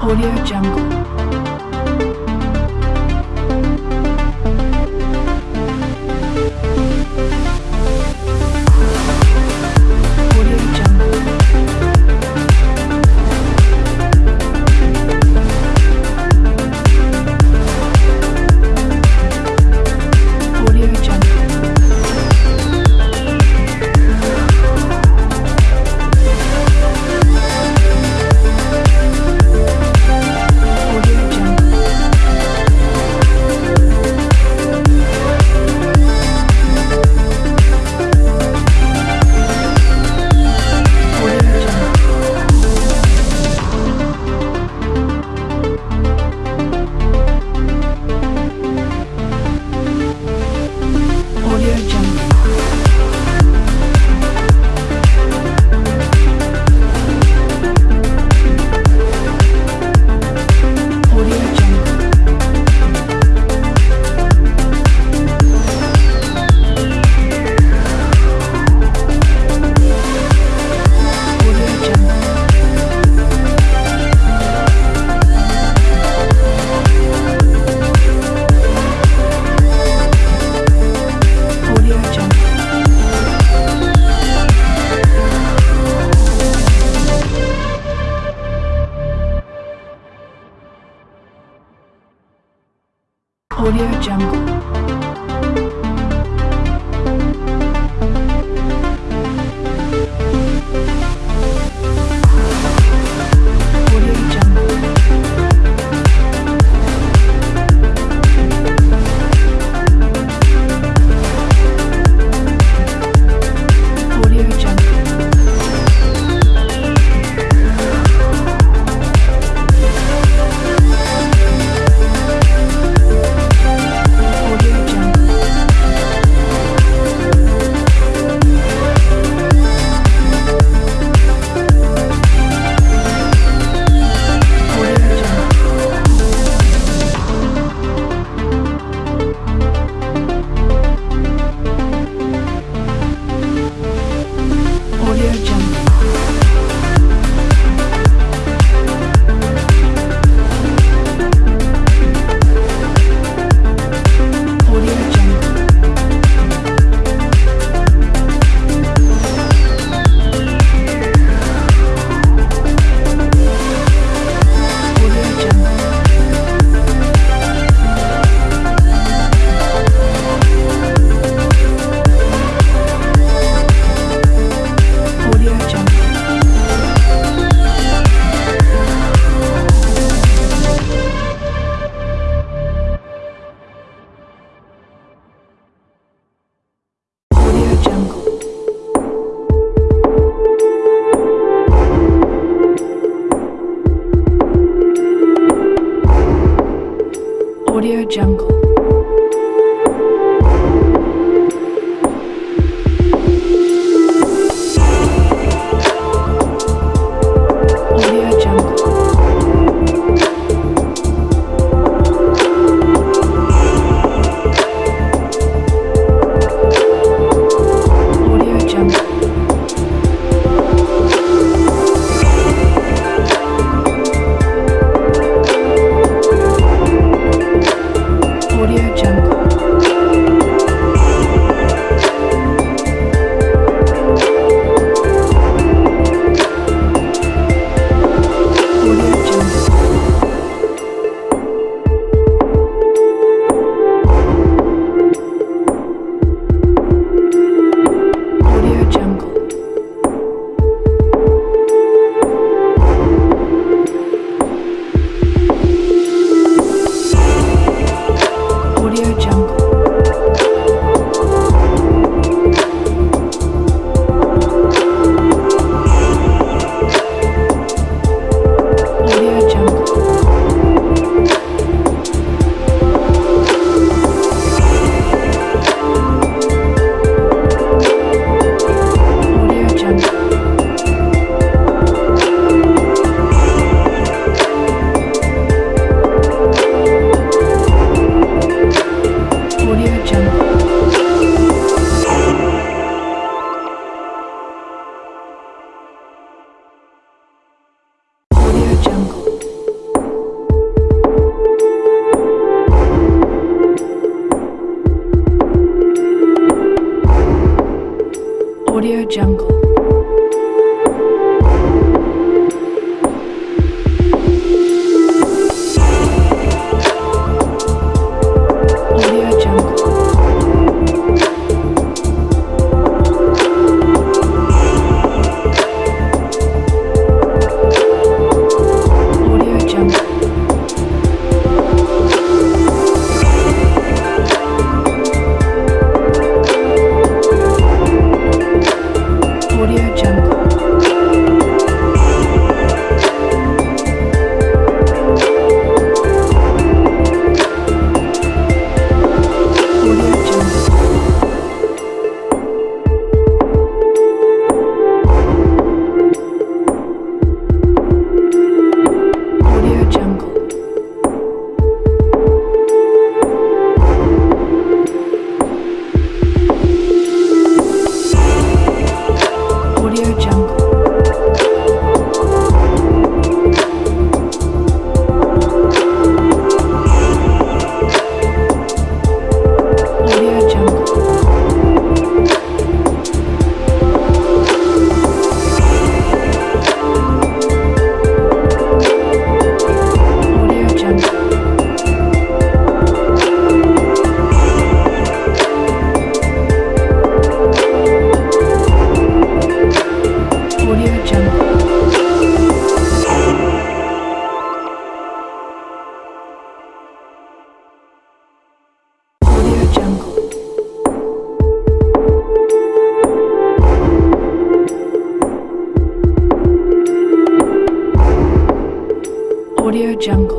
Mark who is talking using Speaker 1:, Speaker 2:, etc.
Speaker 1: Audio Jungle. Audio Jungle. Audio Jungle. Jungle.